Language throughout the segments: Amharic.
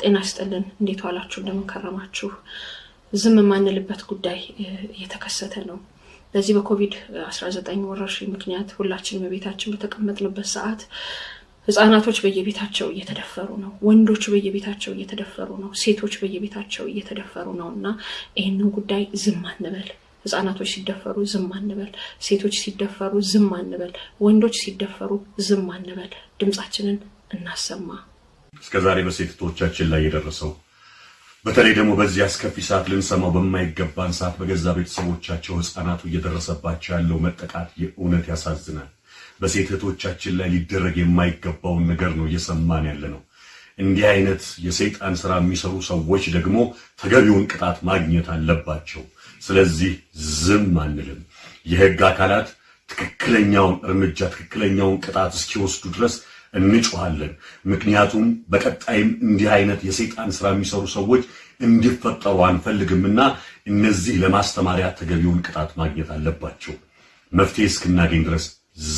ጤና ይስጥልን። እንዴት ዋላችሁ? እንደምን? ዝም የማንልበት ጉዳይ እየተከሰተ ነው። በዚህ በኮቪድ 19 ወረርሽኝ ምክንያት ሁላችንም በቤታችን በተቀመጥንበት ሰዓት ህጻናቶች በየቤታቸው እየተደፈሩ ነው። ወንዶች በየቤታቸው እየተደፈሩ ነው። ሴቶች በየቤታቸው እየተደፈሩ ነው እና ይህንን ጉዳይ ዝም አንበል። ህጻናቶች ሲደፈሩ ዝም አንበል። ሴቶች ሲደፈሩ ዝም አንበል። ወንዶች ሲደፈሩ ዝም አንበል። ድምፃችንን እናሰማ። እስከ ዛሬ በሴቶቻችን ላይ የደረሰው በተለይ ደግሞ በዚህ አስከፊ ሰዓት ልንሰማው በማይገባን ሰዓት በገዛ ቤተሰቦቻቸው ህፃናቱ እየደረሰባቸው ያለው መጠቃት የእውነት ያሳዝናል። በሴት እህቶቻችን ላይ ሊደረግ የማይገባውን ነገር ነው እየሰማን ያለ ነው። እንዲህ አይነት የሰይጣን ስራ የሚሰሩ ሰዎች ደግሞ ተገቢውን ቅጣት ማግኘት አለባቸው። ስለዚህ ዝም አንልም። የህግ አካላት ትክክለኛውን እርምጃ ትክክለኛውን ቅጣት እስኪወስዱ ድረስ እንጮሃለን። ምክንያቱም በቀጣይም እንዲህ አይነት የሰይጣን ስራ የሚሰሩ ሰዎች እንዲፈጠሩ አንፈልግምና እነዚህ ለማስተማሪያ ተገቢውን ቅጣት ማግኘት አለባቸው። መፍትሄ እስክናገኝ ድረስ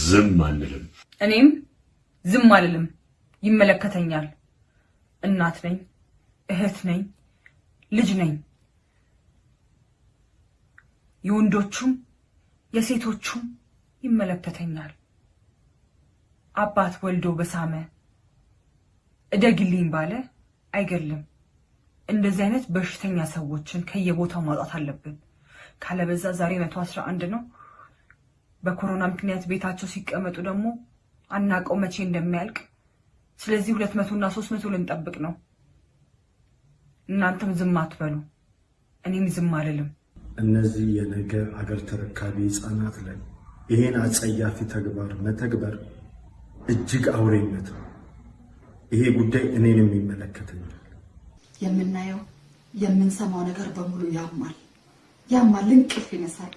ዝም አንልም። እኔም ዝም አልልም። ይመለከተኛል። እናት ነኝ፣ እህት ነኝ፣ ልጅ ነኝ። የወንዶቹም የሴቶቹም ይመለከተኛል። አባት ወልዶ በሳመ እደግልኝ ባለ አይገድልም። እንደዚህ አይነት በሽተኛ ሰዎችን ከየቦታው ማውጣት አለብን። ካለበዛ ዛሬ መቶ አስራ አንድ ነው። በኮሮና ምክንያት ቤታቸው ሲቀመጡ ደግሞ አናቀው መቼ እንደሚያልቅ። ስለዚህ ሁለት መቶ እና ሶስት መቶ ልንጠብቅ ነው። እናንተም ዝም አትበሉ፣ እኔም ዝም አልልም። እነዚህ የነገ አገር ተረካቢ ህፃናት ላይ ይሄን አጸያፊ ተግባር መተግበር እጅግ አውሬነት ነው። ይሄ ጉዳይ እኔንም ይመለከተኛል። የምናየው የምንሰማው ነገር በሙሉ ያማል፣ ያማል፣ እንቅልፍ ይነሳል።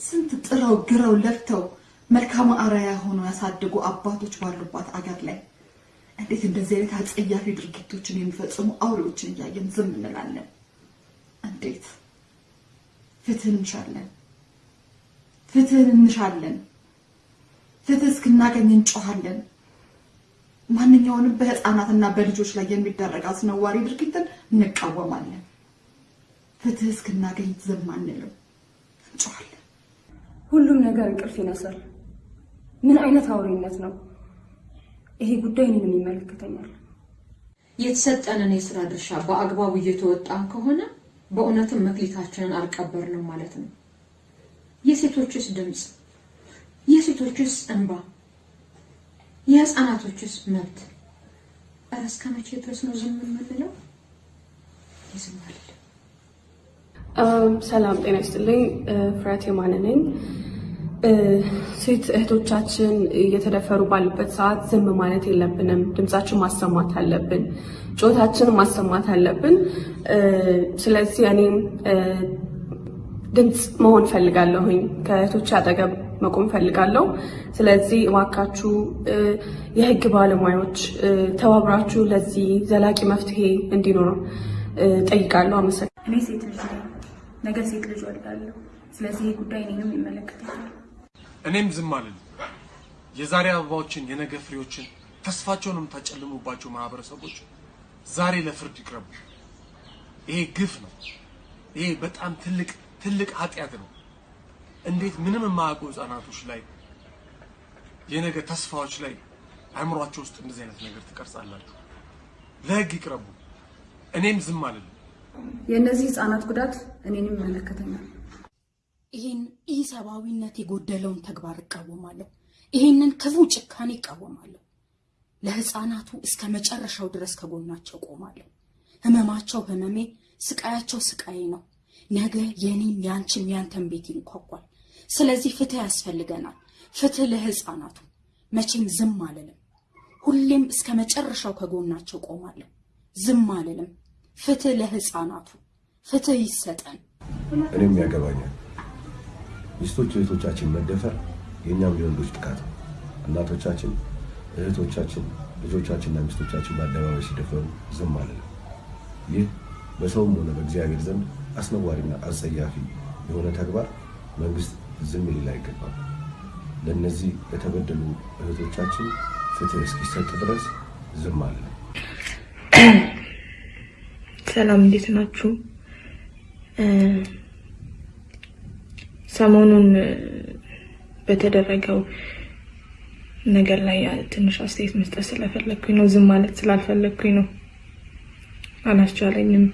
ስንት ጥረው ግረው ለፍተው መልካም አርአያ ሆኖ ያሳደጉ አባቶች ባሉባት አገር ላይ እንዴት እንደዚህ አይነት አጸያፊ ድርጊቶችን የሚፈጽሙ አውሬዎችን እያየን ዝም እንላለን? እንዴት ፍትህ እንሻለን፣ ፍትህን እንሻለን፣ ፍትህ እስክናገኝ እንጮሃለን። ማንኛውንም በህፃናትና በልጆች ላይ የሚደረግ አስነዋሪ ድርጊትን እንቃወማለን። ፍትህ እስክናገኝ ዝም አንልም፣ እንጮሃለን። ሁሉም ነገር እንቅልፍ ይነሳል። ምን አይነት አውሬነት ነው? ይሄ ጉዳይ እኔንም ይመለከተኛል። የተሰጠንን የስራ ድርሻ በአግባቡ እየተወጣን ከሆነ በእውነትም መክሊታችንን አልቀበርንም ማለት ነው። የሴቶችስ ድምፅ፣ የሴቶችስ እንባ፣ የህፃናቶችስ መብት እረ እስከ መቼ ድረስ ነው ዝም የምንለው? ይዝም ሰላም ጤና ይስጥልኝ። ፍሬያት የማነ ነኝ። ሴት እህቶቻችን እየተደፈሩ ባሉበት ሰዓት ዝም ማለት የለብንም። ድምጻችን ማሰማት አለብን። ጮታችን ማሰማት አለብን። ስለዚህ እኔም ድምፅ መሆን ፈልጋለሁኝ። ከእህቶች አጠገብ መቆም ፈልጋለሁ። ስለዚህ እባካችሁ የህግ ባለሙያዎች ተባብራችሁ ለዚህ ዘላቂ መፍትሄ እንዲኖር ጠይቃለሁ። አመሰግናለሁ። እኔ ሴት ልጅ ነኝ። ነገ ሴት ልጅ ወልዳለሁ። ስለዚህ ይህ ጉዳይ እኔንም ይመለከተኛል። እኔም ዝም አልልም። የዛሬ አበባዎችን የነገ ፍሬዎችን ተስፋቸውን የምታጨልሙባቸው ማህበረሰቦች ዛሬ ለፍርድ ይቅረቡ። ይሄ ግፍ ነው። ይሄ በጣም ትልቅ ትልቅ ኃጢአት ነው። እንዴት ምንም የማያውቁ ህፃናቶች ላይ የነገ ተስፋዎች ላይ አእምሯቸው ውስጥ እንደዚህ አይነት ነገር ትቀርጻላችሁ? ለህግ ይቅረቡ። እኔም ዝም አልልም። የእነዚህ ህፃናት ጉዳት እኔንም ይመለከተኛል። ይህን ኢሰብአዊነት የጎደለውን ተግባር እቃወማለሁ። ይህንን ክፉ ጭካኔ እቃወማለሁ። ለህፃናቱ እስከ መጨረሻው ድረስ ከጎናቸው ቆማለሁ። ህመማቸው ህመሜ፣ ስቃያቸው ስቃዬ ነው። ነገ የኔም ያንቺም ያንተን ቤት ይንኳኳል። ስለዚህ ፍትህ ያስፈልገናል። ፍትህ ለህፃናቱ። መቼም ዝም አልልም። ሁሌም እስከ መጨረሻው ከጎናቸው ቆማለሁ። ዝም አልልም። ፍትህ ለህፃናቱ፣ ፍትህ ይሰጠን። እኔም ያገባኛል። ሚስቶች እህቶቻችን መደፈር የእኛም የወንዶች ጥቃት ነው። እናቶቻችን፣ እህቶቻችን፣ ልጆቻችንና ሚስቶቻችን በአደባባይ ሲደፈሩ ዝም አልልም። ይህ በሰውም ሆነ በእግዚአብሔር ዘንድ አስነዋሪና አጸያፊ የሆነ ተግባር መንግስት ዝም ሊል አይገባም። ለእነዚህ ለተበደሉ እህቶቻችን ፍትህ እስኪሰጥ ድረስ ዝም አልልም። ሰላም እንዴት ናችሁ? ሰሞኑን በተደረገው ነገር ላይ ትንሽ አስተያየት መስጠት ስለፈለግኩኝ ነው። ዝም ማለት ስላልፈለግኩኝ ነው። አላስቻለኝም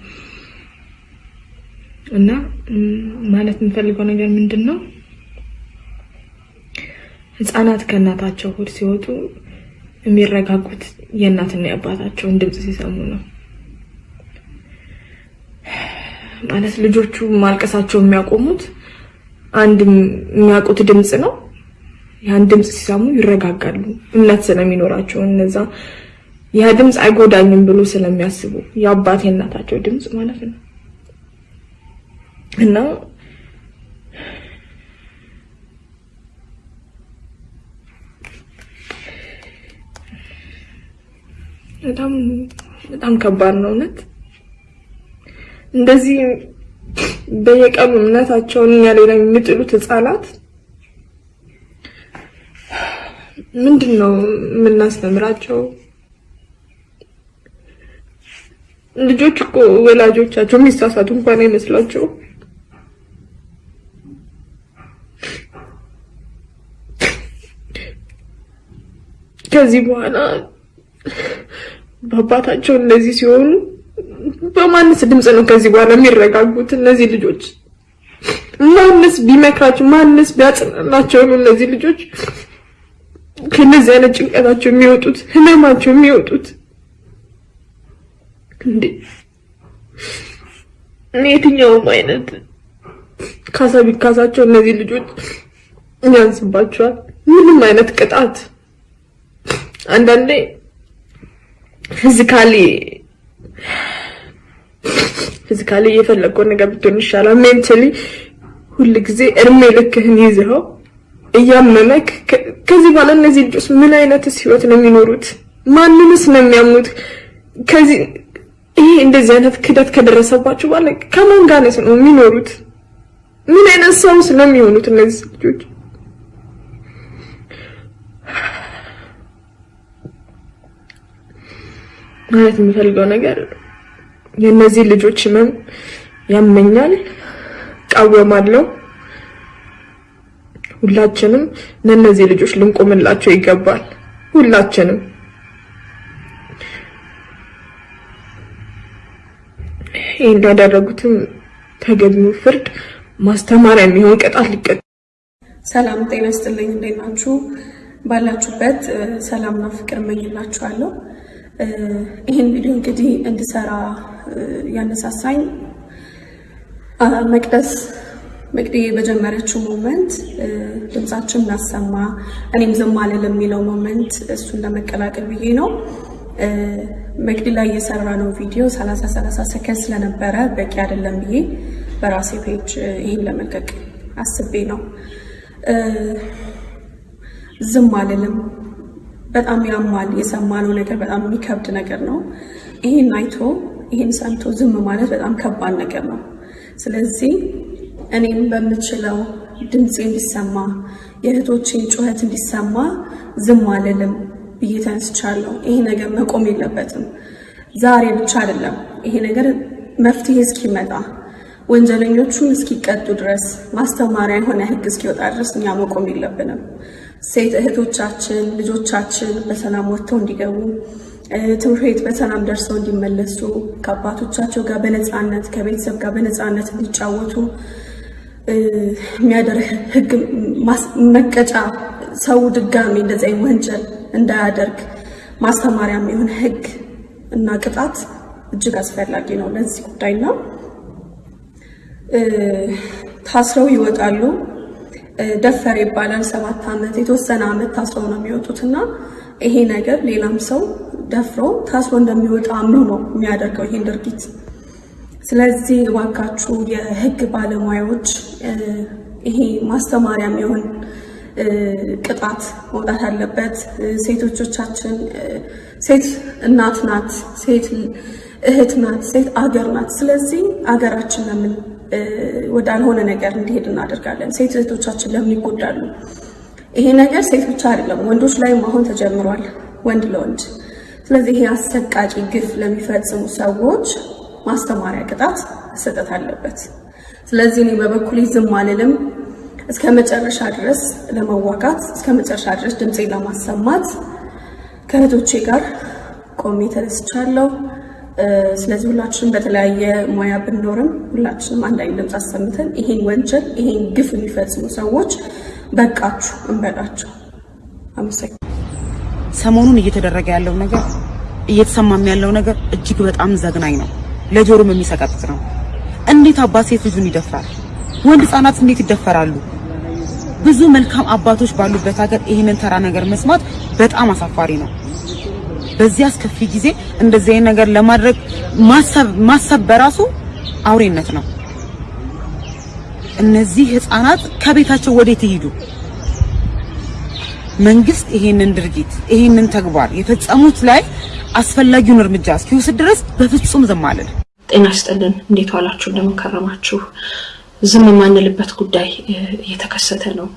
እና ማለት የምፈልገው ነገር ምንድን ነው፣ ህፃናት ከእናታቸው ሆድ ሲወጡ የሚረጋጉት የእናትና የአባታቸውን ድምፅ ሲሰሙ ነው። ማለት ልጆቹ ማልቀሳቸው የሚያቆሙት አንድ የሚያውቁት ድምፅ ነው። ያን ድምፅ ሲሰሙ ይረጋጋሉ፣ እምነት ስለሚኖራቸው እነዛ ያ ድምፅ አይጎዳኝም ብሎ ስለሚያስቡ የአባት የእናታቸው ድምፅ ማለት ነው እና በጣም በጣም ከባድ ነው እውነት። እንደዚህ በየቀኑ እምነታቸውን እኛ ላይ የሚጥሉት ህፃናት ምንድን ነው የምናስተምራቸው? ልጆች እኮ ወላጆቻቸው የሚሳሳቱ እንኳን አይመስላቸው። ከዚህ በኋላ በአባታቸው እንደዚህ ሲሆኑ በማንስ ድምፅ ነው ከዚህ በኋላ የሚረጋጉት እነዚህ ልጆች? ማንስ ቢመክራቸው፣ ማንስ ቢያጽናናቸው ነው እነዚህ ልጆች ከነዚህ አይነት ጭንቀታቸው የሚወጡት ህመማቸው የሚወጡት? እንዴ የትኛውም አይነት ካሳ ቢካሳቸው እነዚህ ልጆች ያንስባቸዋል። ምንም አይነት ቅጣት አንዳንዴ physically physically የፈለገው ነገር ብትሆን ይሻላል። mentally ሁል ጊዜ እድሜ ልክህን ይዘኸው እያመመክ ከዚህ በኋላ እነዚህ ልጆች ምን አይነትስ ህይወት ነው የሚኖሩት? ማንንስ ነው የሚያምኑት? ከዚህ ይሄ እንደዚህ አይነት ክደት ከደረሰባቸው በኋላ ከማን ጋር ነው የሚኖሩት? ምን አይነት ሰውስ ነው የሚሆኑት እነዚህ ልጆች? ማለት የምፈልገው ነገር የእነዚህ ልጆች ህመም ያመኛል፣ ቃወማለሁ። ሁላችንም ለእነዚህ ልጆች ልንቆምላቸው ይገባል። ሁላችንም ይህ እንዳደረጉትም ተገቢው ፍርድ ማስተማሪያ የሚሆን ቅጣት ሊቀጥ ሰላም ጤና ይስጥልኝ። እንዴት ናችሁ? ባላችሁበት ሰላምና ፍቅር እመኝላችኋለሁ። ይህን ቪዲዮ እንግዲህ እንድሰራ ያነሳሳኝ መቅደስ መቅዲ በጀመረችው movement ድምጻችን እናሰማ እኔም ዝም አልልም የሚለው movement እሱን ለመቀላቀል ብዬ ነው። መቅዲ ላይ የሰራ ነው ቪዲዮ ሰላሳ ሰላሳ ሰከንድ ስለነበረ በቂ አይደለም ብዬ በራሴ page ይህን ለመልቀቅ አስቤ ነው። ዝም አልልም። በጣም ያማል። የሰማነው ነገር በጣም የሚከብድ ነገር ነው። ይህን አይቶ ይህን ሰምቶ ዝም ማለት በጣም ከባድ ነገር ነው። ስለዚህ እኔም በምችለው ድምፄ እንዲሰማ የእህቶቼን ጩኸት እንዲሰማ ዝም አልልም ብዬ ተነስቻለሁ። ይሄ ነገር መቆም የለበትም። ዛሬ ብቻ አይደለም። ይሄ ነገር መፍትሄ እስኪመጣ ወንጀለኞቹን እስኪቀጡ ድረስ ማስተማሪያ የሆነ ሕግ እስኪወጣ ድረስ እኛ መቆም የለብንም። ሴት እህቶቻችን ልጆቻችን በሰላም ወጥተው እንዲገቡ ትምህርት ቤት በሰላም ደርሰው እንዲመለሱ ከአባቶቻቸው ጋር በነፃነት ከቤተሰብ ጋር በነፃነት እንዲጫወቱ የሚያደርግ ህግ መቀጫ ሰው ድጋሚ አይነት ወንጀል እንዳያደርግ ማስተማሪያ የሚሆን ህግ እና ቅጣት እጅግ አስፈላጊ ነው ለዚህ ጉዳይና ታስረው ይወጣሉ። ደፈር ይባላል። ሰባት ዓመት የተወሰነ ዓመት ታስረው ነው የሚወጡት እና ይሄ ነገር ሌላም ሰው ደፍሮ ታስሮ እንደሚወጣ አምኖ ነው የሚያደርገው ይሄን ድርጊት። ስለዚህ እባካችሁ የህግ ባለሙያዎች ይሄ ማስተማሪያ የሚሆን ቅጣት መውጣት አለበት። ሴቶቻችን ሴት እናት ናት፣ ሴት እህት ናት፣ ሴት አገር ናት። ስለዚህ አገራችን ለምን ወዳልሆነ ነገር እንዲሄድ እናደርጋለን? ሴት እህቶቻችን ለምን ይጎዳሉ? ይሄ ነገር ሴት ብቻ አይደለም፣ ወንዶች ላይም አሁን ተጀምሯል፣ ወንድ ለወንድ። ስለዚህ ይሄ አሰቃቂ ግፍ ለሚፈጽሙ ሰዎች ማስተማሪያ ቅጣት መሰጠት አለበት። ስለዚህ እኔ በበኩሌ ዝም አልልም። እስከ መጨረሻ ድረስ ለመዋጋት እስከ መጨረሻ ድረስ ድምፄን ለማሰማት ከእህቶቼ ጋር ቆሜ ተነስቻለሁ። ስለዚህ ሁላችንም በተለያየ ሙያ ብንኖርም ሁላችንም አንድ አይነት ድምፅ አሰምተን ይሄን ወንጀል ይሄን ግፍ የሚፈጽሙ ሰዎች በቃችሁ እንበላቸው። አመሰግናለሁ። ሰሞኑን እየተደረገ ያለው ነገር እየተሰማም ያለው ነገር እጅግ በጣም ዘግናኝ ነው። ለጆሮም የሚሰቀጥጥ ነው። እንዴት አባት ሴት ልጁን ይደፍራል? ወንድ ህጻናት እንዴት ይደፈራሉ? ብዙ መልካም አባቶች ባሉበት ሀገር ይህንን ተራ ነገር መስማት በጣም አሳፋሪ ነው። በዚህ አስከፊ ጊዜ እንደዚህ ነገር ለማድረግ ማሰብ ማሰብ በራሱ አውሬነት ነው። እነዚህ ህፃናት ከቤታቸው ወዴት ይሄዱ? መንግስት ይሄንን ድርጊት ይሄንን ተግባር የፈጸሙት ላይ አስፈላጊውን እርምጃ እስኪወስድ ድረስ በፍጹም ዝም አልል። ጤና ይስጥልን። እንዴት ዋላችሁ? እንደምን ከረማችሁ? ዝም የማንልበት ጉዳይ እየተከሰተ ነው።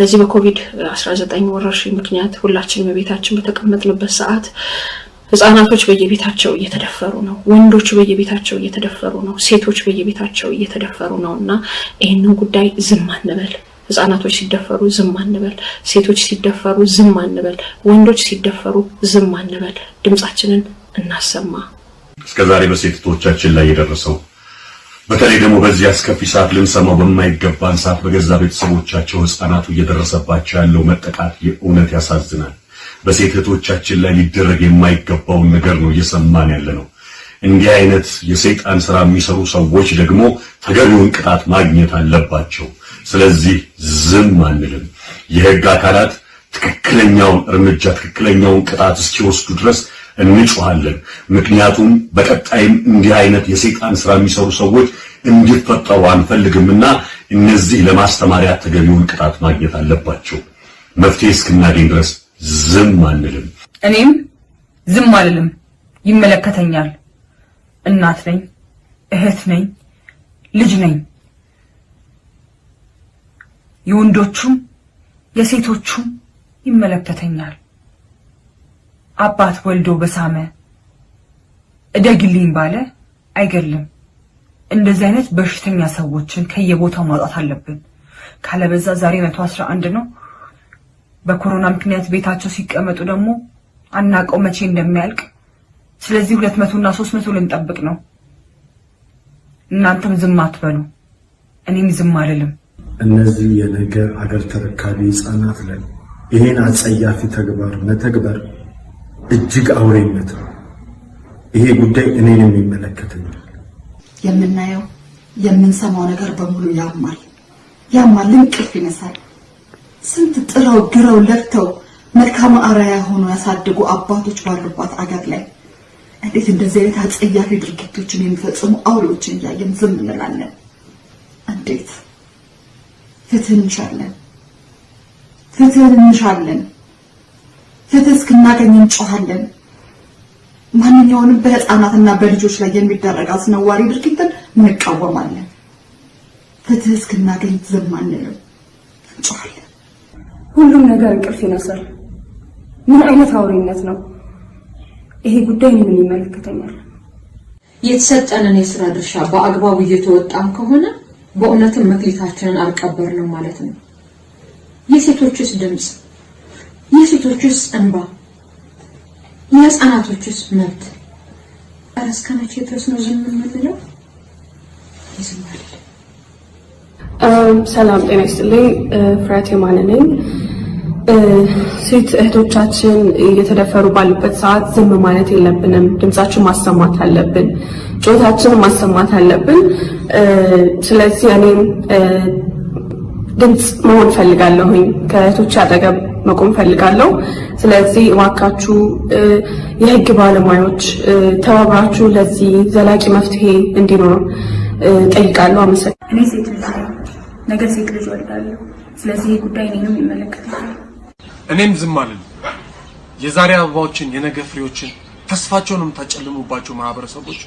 በዚህ በኮቪድ 19 ወረርሽኝ ምክንያት ሁላችንም በቤታችን በተቀመጥንበት ሰዓት ህጻናቶች በየቤታቸው እየተደፈሩ ነው። ወንዶች በየቤታቸው እየተደፈሩ ነው። ሴቶች በየቤታቸው እየተደፈሩ ነው እና ይህንን ጉዳይ ዝም አንበል። ህጻናቶች ሲደፈሩ ዝም አንበል። ሴቶች ሲደፈሩ ዝም አንበል። ወንዶች ሲደፈሩ ዝም አንበል። ድምጻችንን እናሰማ። እስከዛሬ በሴቶቻችን ላይ የደረሰው በተለይ ደግሞ በዚህ አስከፊ ሰዓት ልንሰማው በማይገባን ሰዓት በገዛ ቤተሰቦቻቸው ህፃናቱ እየደረሰባቸው ያለው መጠቃት የእውነት ያሳዝናል። በሴት እህቶቻችን ላይ ሊደረግ የማይገባውን ነገር ነው እየሰማን ያለ ነው። እንዲህ አይነት የሰይጣን ስራ የሚሰሩ ሰዎች ደግሞ ተገቢውን ቅጣት ማግኘት አለባቸው። ስለዚህ ዝም አንልም። የህግ አካላት ትክክለኛውን እርምጃ ትክክለኛውን ቅጣት እስኪወስዱ ድረስ እንጮሃለን። ምክንያቱም በቀጣይም እንዲህ አይነት የሰይጣን ስራ የሚሰሩ ሰዎች እንዲፈጠሩ አንፈልግምና እነዚህ ለማስተማሪያ ተገቢውን ቅጣት ማግኘት አለባቸው። መፍትሄ እስክናገኝ ድረስ ዝም አንልም። እኔም ዝም አልልም። ይመለከተኛል። እናት ነኝ፣ እህት ነኝ፣ ልጅ ነኝ። የወንዶቹም የሴቶቹም ይመለከተኛል። አባት ወልዶ በሳመ እደግልኝ ባለ አይገድልም። እንደዚህ አይነት በሽተኛ ሰዎችን ከየቦታው ማውጣት አለብን። ካለበዛ ዛሬ መቶ አስራ አንድ ነው። በኮሮና ምክንያት ቤታቸው ሲቀመጡ ደግሞ አናቀው መቼ እንደሚያልቅ። ስለዚህ ሁለት መቶ እና ሶስት መቶ ልንጠብቅ ነው። እናንተም ዝም አትበሉ፣ እኔም ዝም አልልም። እነዚህ የነገ አገር ተረካቢ ህፃናት ላይ ይሄን አጸያፊ ተግባር መተግበር እጅግ አውሬነት ነው። ይሄ ጉዳይ እኔንም ይመለከተኛል። የምናየው የምንሰማው ነገር በሙሉ ያማል፣ ያማል፣ እንቅልፍ ይነሳል። ስንት ጥረው ግረው ለፍተው መልካም አርአያ ሆኖ ያሳደጉ አባቶች ባሉባት አገር ላይ እንዴት እንደዚህ አይነት አጸያፊ ድርጊቶችን የሚፈጽሙ አውሬዎችን እያየን ዝም እንላለን? እንዴት? ፍትህ እንሻለን፣ ፍትህ እንሻለን። ፍትህ እስክናገኝ እንጮሃለን። ማንኛውንም በህፃናትና በልጆች ላይ የሚደረግ አስነዋሪ ድርጊትን እንቃወማለን። ፍትህ እስክናገኝ ዝም አንልም፣ እንጮሃለን። ሁሉም ነገር እንቅልፍ ይነሳል። ምን አይነት አውሬነት ነው? ይሄ ጉዳይ እኔንም ይመለከተኛል። የተሰጠንን የስራ ድርሻ በአግባቡ እየተወጣም ከሆነ በእውነትም መክሊታችንን አልቀበርንም ማለት ነው። የሴቶችስ ድምፅ፣ የሴቶችስ እንባ፣ የህፃናቶችስ መብት ኧረ እስከ መቼ ድረስ ነው ዝም የምንለው? ሰላም ጤና ይስጥልኝ። ፍሬያት የማነ ነኝ። ሴት እህቶቻችን እየተደፈሩ ባሉበት ሰዓት ዝም ማለት የለብንም። ድምጻችን ማሰማት አለብን። ጩኸታችንን ማሰማት አለብን። ስለዚህ እኔም ድምፅ መሆን ፈልጋለሁኝ። ከእህቶች አጠገብ መቆም ፈልጋለሁ። ስለዚህ እባካችሁ የህግ ባለሙያዎች ተባብራችሁ ለዚህ ዘላቂ መፍትሄ እንዲኖር ጠይቃለሁ። አመሰግናለሁ። እኔ ሴት ልጅ ነኝ፣ ነገ ሴት ልጅ ወልዳለሁ። ስለዚህ ጉዳይ እኔንም ይመለከተኛል። እኔም ዝም አልልም። የዛሬ አበባዎችን የነገ ፍሬዎችን ተስፋቸውን የምታጨልሙባቸው ማህበረሰቦች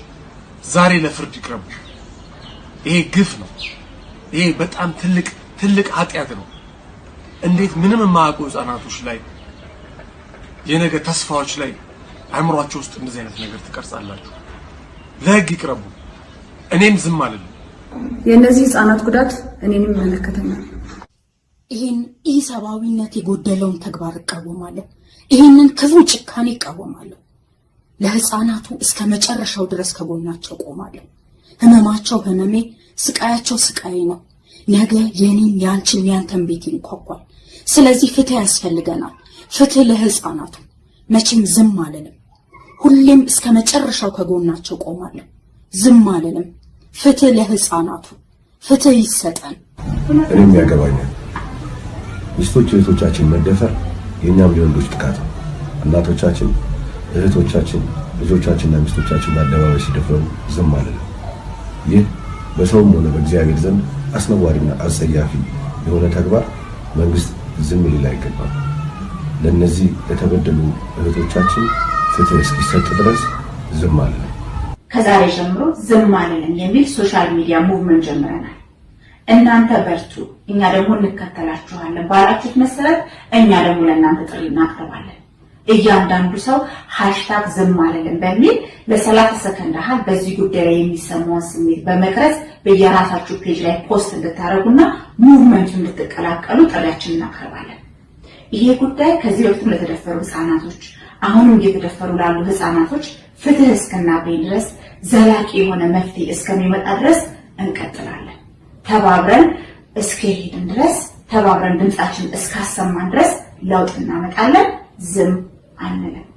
ዛሬ ለፍርድ ይቅረቡ። ይሄ ግፍ ነው። ይሄ በጣም ትልቅ ትልቅ ኃጢአት ነው። እንዴት ምንም የማያውቁ ህፃናቶች ላይ የነገ ተስፋዎች ላይ አእምሯቸው ውስጥ እንደዚህ አይነት ነገር ትቀርጻላችሁ? ለህግ ይቅረቡ። እኔም ዝም አልልም። የእነዚህ ህፃናት ጉዳት እኔንም ይመለከተኛል። ይህን ኢሰብአዊነት የጎደለውን ተግባር እቃወማለሁ። ይህንን ክፉ ጭካኔ እቃወማለሁ። ለህፃናቱ እስከ መጨረሻው ድረስ ከጎናቸው ቆማለሁ። ህመማቸው ህመሜ፣ ስቃያቸው ስቃዬ ነው። ነገ የኔን ያንቺን ያንተን ቤት ይንኳኳል። ስለዚህ ፍትህ ያስፈልገናል። ፍትህ ለህፃናቱ። መቼም ዝም አልልም። ሁሌም እስከ መጨረሻው ከጎናቸው ቆማለሁ። ዝም አልልም። ፍትህ ለህፃናቱ፣ ፍትህ ይሰጠን። እኔም ያገባኛል። ሚስቶች እህቶቻችን መደፈር የእኛም የወንዶች ጥቃት ነው። እናቶቻችን፣ እህቶቻችን፣ ልጆቻችንና ሚስቶቻችን በአደባባይ ሲደፈሩ ዝም አልልም። ይህ በሰውም ሆነ በእግዚአብሔር ዘንድ አስነዋሪና አጸያፊ የሆነ ተግባር መንግስት ዝም ሊል አይገባም። ለእነዚህ ለተበደሉ እህቶቻችን ፍትህ እስኪሰጥ ድረስ ዝም አልልም። ከዛሬ ጀምሮ ዝም አልልም የሚል social media movement ጀምረናል። እናንተ በርቱ፣ እኛ ደግሞ እንከተላችኋለን ባላችሁት መሰረት እኛ ደግሞ ለእናንተ ጥሪ እናቀርባለን። እያንዳንዱ ሰው hashtag ዝም አልልም በሚል ለሰላሳ ሰከንድ ያህል በዚህ ጉዳይ ላይ የሚሰማውን ስሜት በመቅረጽ በየራሳችሁ page ላይ post እንድታደርጉና movement ኡ እንድትቀላቀሉ ጥሪያችን እናቀርባለን። ይሄ ጉዳይ ከዚህ በፊትም ለተደፈሩ ህፃናቶች አሁንም እየተደፈሩ ላሉ ህፃናቶች ፍትህ እስክናገኝ ድረስ ዘላቂ የሆነ መፍትሄ እስከሚመጣ ድረስ እንቀጥላለን። ተባብረን እስከሄድን ድረስ ተባብረን ድምፃችን እስካሰማን ድረስ ለውጥ እናመጣለን። ዝም አንልም።